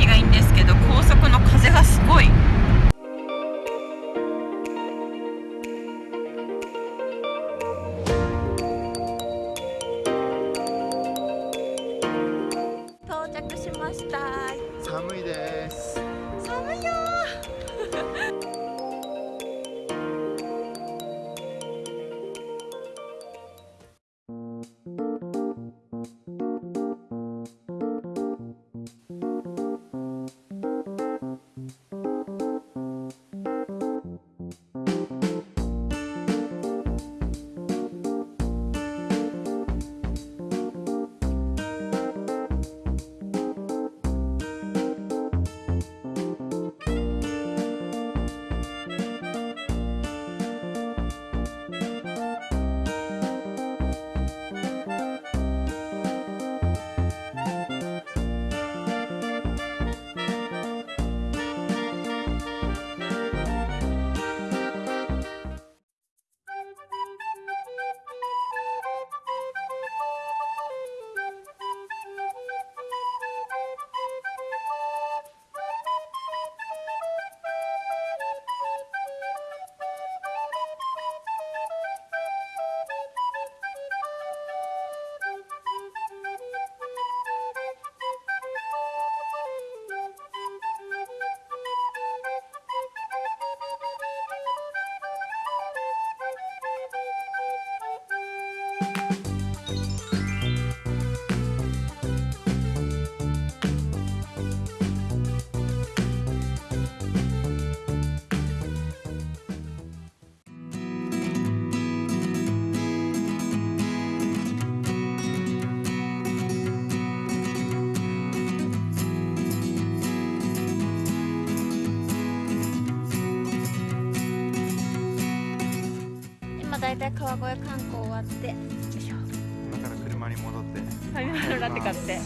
気がいいんですけど高速の風がすごい。到着しました寒いですだいたい川越観光終わって今から車に戻って。買って